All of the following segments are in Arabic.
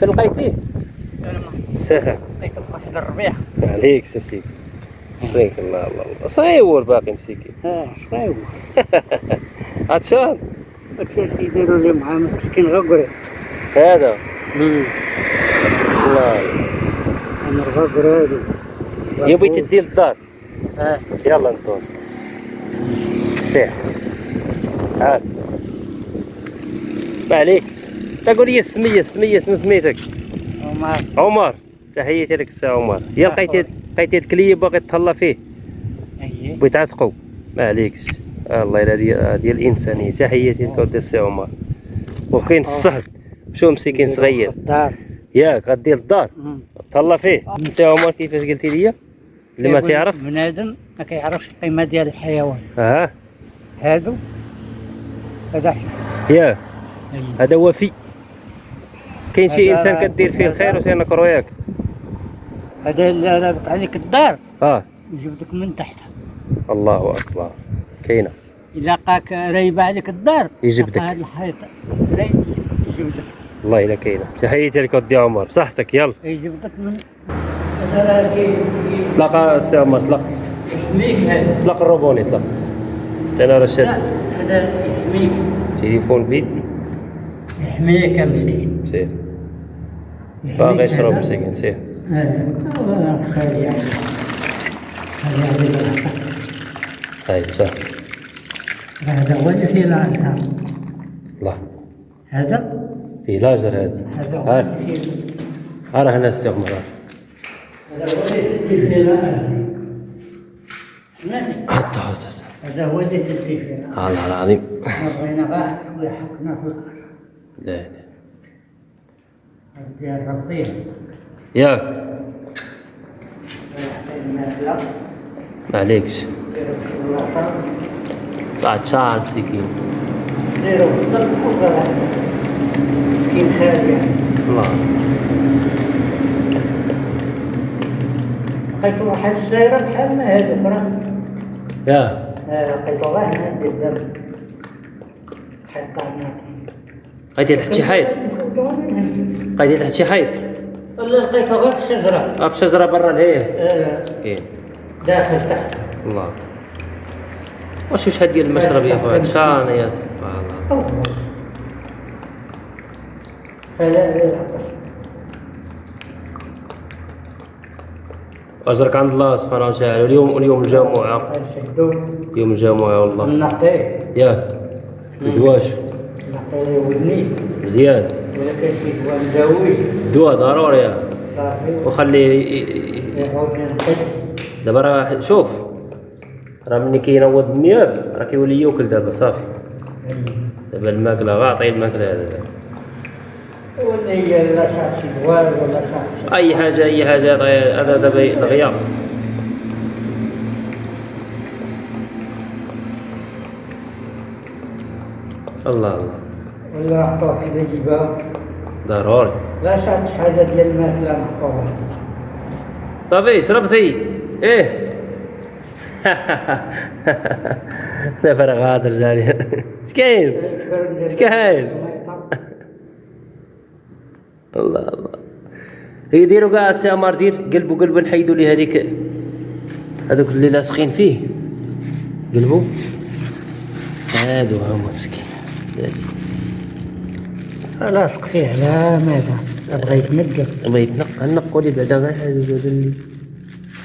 فين لقيتيه؟ السهم لقيت واحد الربيع. عليك سيدي فيك الله الله الله. صغير باقي مسكين آه صغير عطشان كيف يديروا لي مع مسكين غقري. هذا؟ الله. أنا الغقري هذا يبي تدي للدار آه. يلا انطون سير تعال ما عليك. تقول لي السمية السمية شنو سميتك وما عمر تحياتي لك السي عمر. يا لقيتي لقيتي الكليب باغي تهلا فيه. إيه بغيت تعتقو ما عليكش الله يلا ديال ديال الانسانيه تحياتي لك ودي السي عمر. وكاين الصهد. شو مسكين صغير؟ الدار. ياك غدي للدار مم. تهلا فيه. انت عمر كيفاش قلتي لي؟ اللي ما تعرف بنادم ما كيعرفش القيمة ديال الحيوان. آه هادو هذا يا. أيه. هذا وفي. كاين شي هذا إنسان كدير فيه الخير هذا- وتنكرو ياك هذا اللي رابط عليك الدار آه يجبدك من تحت. الله أكبر. كاينة. الا لقاك رايبة عليك الدار. يجبدك. الحيطه راي- يجبدك والله إلا كاينة. تحياتي لك ودي عمر. بصحتك. يلا. يجبدك من هذا تلاقى السي عمر تلاق يحميك. هذا تلاق الروبوني تلاق أنا راه لا شاد هذا يحميك. تليفون بيت يحميك يا مسكين. سير باغي يشرب. مسكين سير الله خير يعني هذا البركة. هاي سهل هذا هو اللي فيه العنكر الله. هذا؟ في لاجر هذا. هذا هو اللي فيه ها هنا السي عمر هذا هو اللي فيه العنكر سمعتني حط حط هذا هو اللي فيه العنكر الله العظيم. مرينا غاح ويحكنا في الأرض لا لا. ديال ربي ياك المثل ما عليكش. ديروا في الوسط صعد شعر مسكين. مسكين خالي الله. لقيت واحد السيارة بحال ما هذوك راه يا. آه، لقيتو غير هنا في الدرب حتى هناك لقيتي تحت شي حيط. لقيتي تحت شي حيط ولا لقيتو غير في الشجرة آه، في شجرة برا الهيه آه، مسكين داخل تحت. الله. واش واش هاد ديال المشرب يا خويا عطشان يا سبحان الله. اجرك عند الله سبحانه وتعالى. اليوم اليوم الجمعة. يوم الجمعة والله نقي ياك. تدواش نقي ودني مزيان ولا كان شي دواء ضروري صافي وخليه دابا راه شوف. راه ملي كينوض النياب راه كيولي ياكل دابا صافي. دابا الماكلة غا عطيه الماكلة هذا. ولا لا شي دواء ولا أي حاجة أي حاجة هذا دابا الغياب الله الله. ولا عطوه حاجة يجيبها ضروري. لا صارت حاجة ديال الماكله محطوطه صافي شربتي إيه. دابا راه غادر جاني اش كاين اش كاين الله. الله يديروا كاع السي عمار دير قلبوا قلبوا نحيدوا لي هذيك. هذوك اللي لاصقين فيه. قلبوا هادو هما مسكين. لاصق فيه على ماذا؟ بغى يتنقل بغا يتنق نقوا لي بعدا غير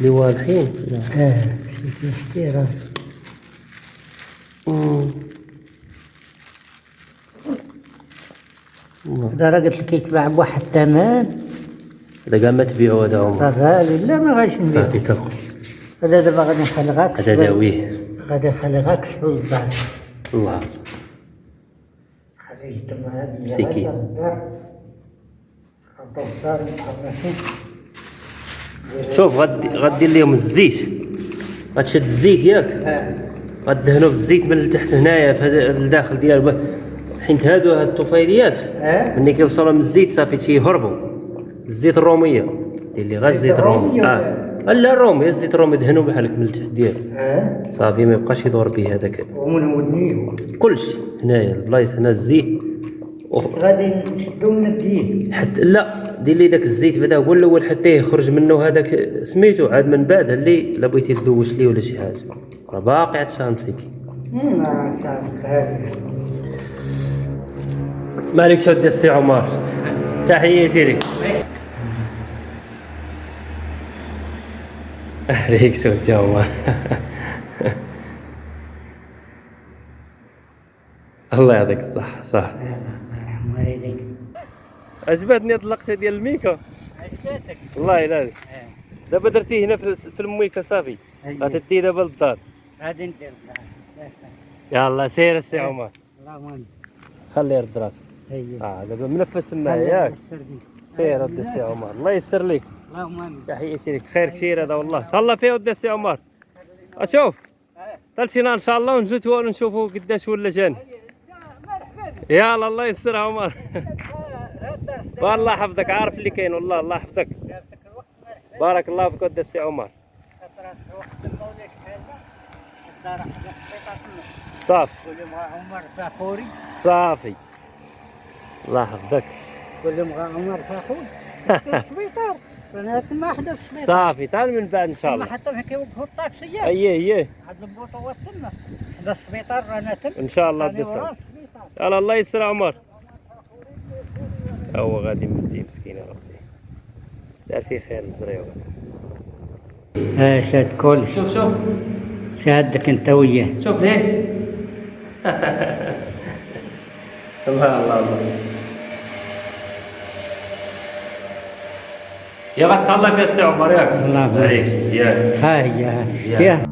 اللي واضحين. آه شتي شتي راه. هذا راه قلت لك يتباع بواحد الثمن. هذا كاع ما تبيعوا هذا عمر غالي لا ما غاديش نبيع صافي تلقوا هذا دابا غادي نخلي غاك هذا داويه. غادي نخلي غاك الدار الله. محرشين شوف غدي غدير لهم الزيت غتشد الزيت ياك. آه. غدهنوا بالزيت من التحت هنايا في هذا الداخل ديال حيت هادو هاد الطفيليات آه. ملي كيوصلوا من الزيت صافي تيهربوا الزيت الرومية. دير لي غير الزيت الرومي الرومية آه. لا الرومي الزيت الرومي دهنوا بحالك من التحت ديالو آه صافي ما يبقاش يدور به هذاك. ومن ودنيه كلشي هنايا البلايص هنا الزيت. غادي نشدو ونبديه حتى لا. دير لي داك الزيت بعدا هو الأول حتى يخرج منه هذاك سميتو. عاد من بعد اللي لا بغيتي تدوش ليه ولا شي حاجة. راه باقي عاد شانتيك. ما تعرف ما عليك ودي السي عمر؟ تحيه سيري عليك سود يا عمر الله يعطيك الصحة صح. الله يهديك عجبتني هاد اللقطة ديال الميكا. عجبتك والله لا دابا درتيه هنا في الميكا صافي. أيوة. غتدي دابا للدار. غادي ندير يلا سير السي عمر. اللهم خليه يرد راسك. أيوه. آه دابا منفس معايا ياك. سير السي عمر. الله يسر لك اللهم امين تحية سيرك خير كثير هذا والله. تهلا فيه ودي السي عمر. أشوف. تلسينا إن شاء الله ونجتوا ونشوفوا قداش ولا جاني يلا الله يسر عمر. والله حفظك عارف اللي كاين والله الله يحفظك. بارك الله فيك ودي السي عمر. صافي. صافي. الله يحفظك. كل ما عمر سبيطار أنا ما حدث صافي تعال من بعد إن شاء ما الله. حتى في كيوقفوا الطاكسيات إيه إيه هاد البوطه وتما حدث السبيطار رانا تم. إن شاء الله السي السبيطار. يلا الله يسر عمر. هو غادي مدي مسكين يا ربي. دار فيه خير الزريوه آه شاد كل شوف شوف. شادك أنت وياه. شوف ليه. الله الله الله. يا غتهلا في السي عمر ياك الله يبارك. عليك مزيان ها هي ها مزيان. يا